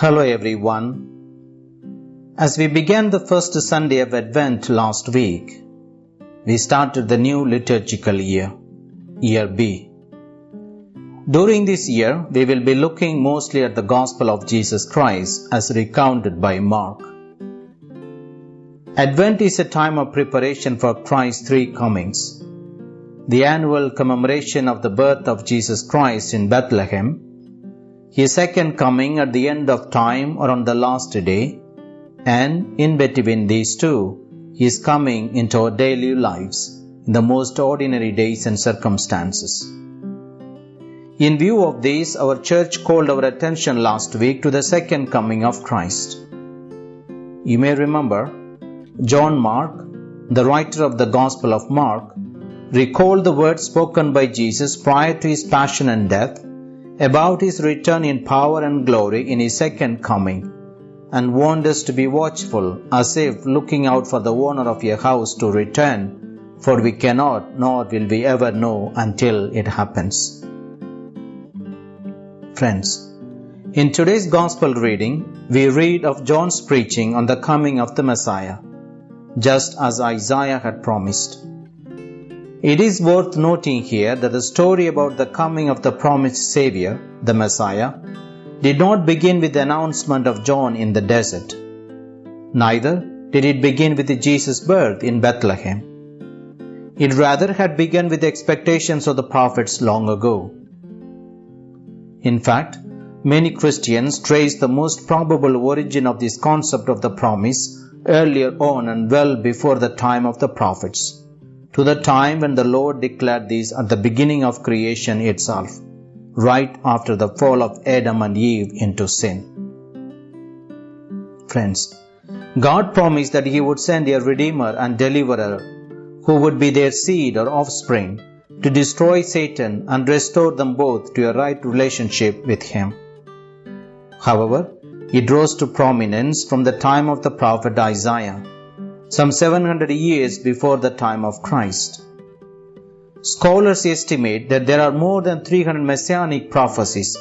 Hello everyone. As we began the first Sunday of Advent last week, we started the new liturgical year, Year B. During this year, we will be looking mostly at the Gospel of Jesus Christ as recounted by Mark. Advent is a time of preparation for Christ's three comings. The annual commemoration of the birth of Jesus Christ in Bethlehem his second coming at the end of time or on the last day, and in between these two, he is coming into our daily lives in the most ordinary days and circumstances. In view of this, our church called our attention last week to the second coming of Christ. You may remember, John Mark, the writer of the Gospel of Mark, recalled the words spoken by Jesus prior to his passion and death about his return in power and glory in his second coming, and warned us to be watchful, as if looking out for the owner of a house to return, for we cannot nor will we ever know until it happens. Friends, in today's Gospel reading, we read of John's preaching on the coming of the Messiah, just as Isaiah had promised. It is worth noting here that the story about the coming of the promised Savior, the Messiah, did not begin with the announcement of John in the desert. Neither did it begin with Jesus' birth in Bethlehem. It rather had begun with the expectations of the prophets long ago. In fact, many Christians trace the most probable origin of this concept of the promise earlier on and well before the time of the prophets to the time when the Lord declared this at the beginning of creation itself, right after the fall of Adam and Eve into sin. Friends, God promised that He would send a Redeemer and Deliverer who would be their seed or offspring to destroy Satan and restore them both to a right relationship with Him. However, it rose to prominence from the time of the prophet Isaiah some 700 years before the time of Christ. Scholars estimate that there are more than 300 messianic prophecies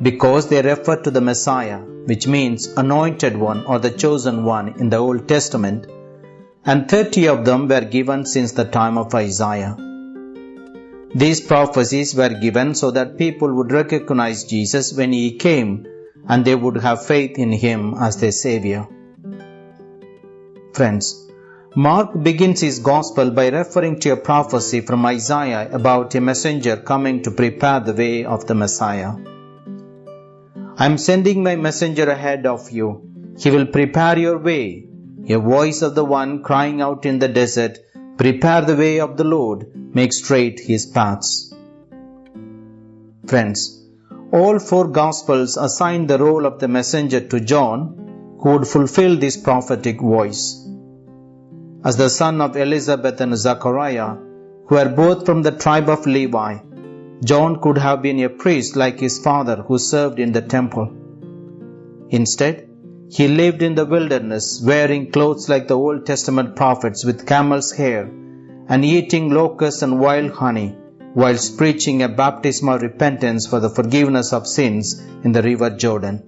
because they refer to the Messiah, which means anointed one or the chosen one in the Old Testament, and 30 of them were given since the time of Isaiah. These prophecies were given so that people would recognize Jesus when he came and they would have faith in him as their Savior. Friends, Mark begins his gospel by referring to a prophecy from Isaiah about a messenger coming to prepare the way of the Messiah. I am sending my messenger ahead of you. He will prepare your way. A voice of the one crying out in the desert, Prepare the way of the Lord, make straight his paths. Friends, all four Gospels assign the role of the messenger to John, who would fulfill this prophetic voice as the son of Elizabeth and Zachariah, who were both from the tribe of Levi. John could have been a priest like his father who served in the temple. Instead, he lived in the wilderness wearing clothes like the Old Testament prophets with camel's hair and eating locusts and wild honey whilst preaching a baptism of repentance for the forgiveness of sins in the river Jordan.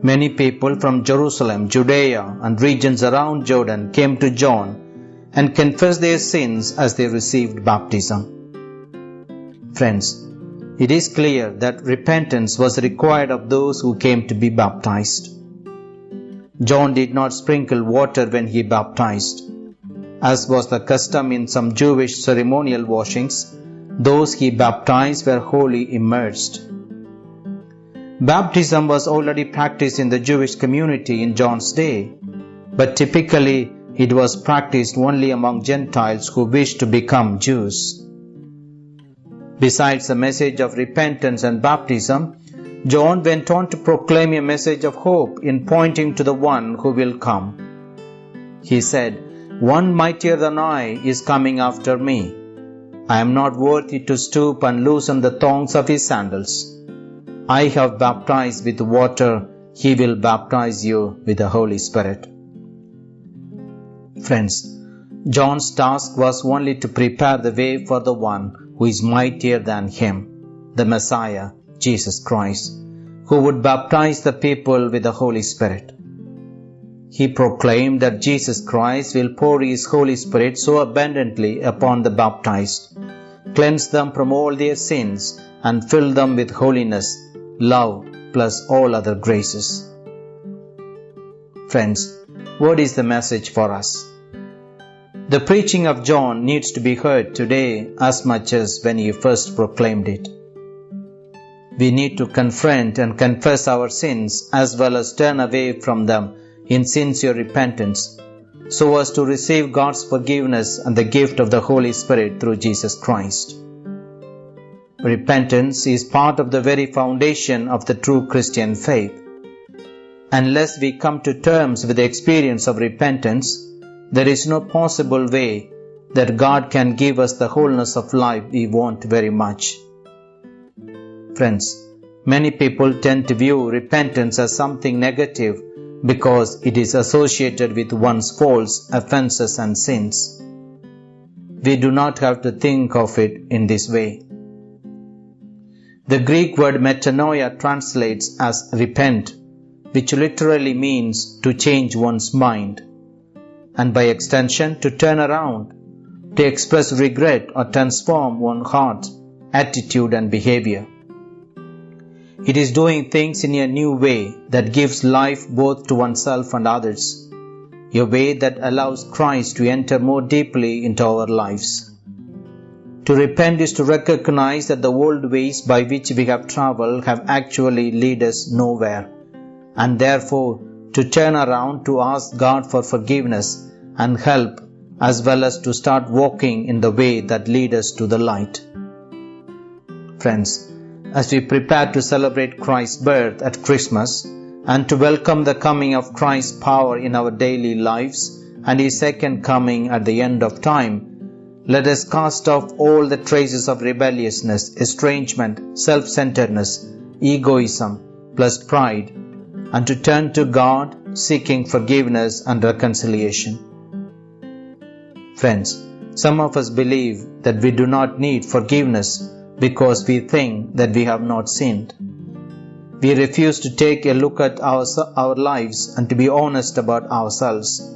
Many people from Jerusalem, Judea, and regions around Jordan came to John and confessed their sins as they received baptism. Friends, it is clear that repentance was required of those who came to be baptized. John did not sprinkle water when he baptized. As was the custom in some Jewish ceremonial washings, those he baptized were wholly immersed. Baptism was already practiced in the Jewish community in John's day, but typically it was practiced only among Gentiles who wished to become Jews. Besides the message of repentance and baptism, John went on to proclaim a message of hope in pointing to the one who will come. He said, One mightier than I is coming after me. I am not worthy to stoop and loosen the thongs of his sandals. I have baptized with water, he will baptize you with the Holy Spirit. Friends, John's task was only to prepare the way for the one who is mightier than him, the Messiah, Jesus Christ, who would baptize the people with the Holy Spirit. He proclaimed that Jesus Christ will pour His Holy Spirit so abundantly upon the baptized, cleanse them from all their sins, and fill them with holiness, love, plus all other graces. Friends, what is the message for us? The preaching of John needs to be heard today as much as when he first proclaimed it. We need to confront and confess our sins as well as turn away from them in sincere repentance so as to receive God's forgiveness and the gift of the Holy Spirit through Jesus Christ. Repentance is part of the very foundation of the true Christian faith. Unless we come to terms with the experience of repentance, there is no possible way that God can give us the wholeness of life we want very much. Friends, many people tend to view repentance as something negative because it is associated with one's faults, offenses, and sins. We do not have to think of it in this way. The Greek word metanoia translates as repent, which literally means to change one's mind and by extension to turn around, to express regret or transform one's heart, attitude, and behavior. It is doing things in a new way that gives life both to oneself and others, a way that allows Christ to enter more deeply into our lives. To repent is to recognize that the old ways by which we have traveled have actually led us nowhere, and therefore to turn around to ask God for forgiveness and help as well as to start walking in the way that lead us to the light. Friends, as we prepare to celebrate Christ's birth at Christmas and to welcome the coming of Christ's power in our daily lives and His second coming at the end of time, let us cast off all the traces of rebelliousness, estrangement, self-centeredness, egoism, plus pride, and to turn to God seeking forgiveness and reconciliation. Friends, some of us believe that we do not need forgiveness because we think that we have not sinned. We refuse to take a look at our, our lives and to be honest about ourselves.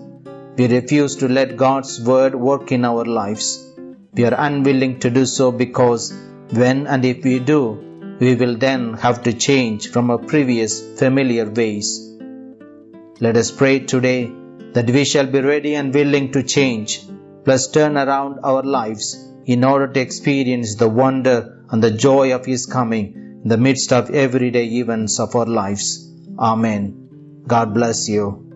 We refuse to let God's word work in our lives. We are unwilling to do so because when and if we do, we will then have to change from our previous familiar ways. Let us pray today that we shall be ready and willing to change plus turn around our lives in order to experience the wonder and the joy of His coming in the midst of everyday events of our lives. Amen. God bless you.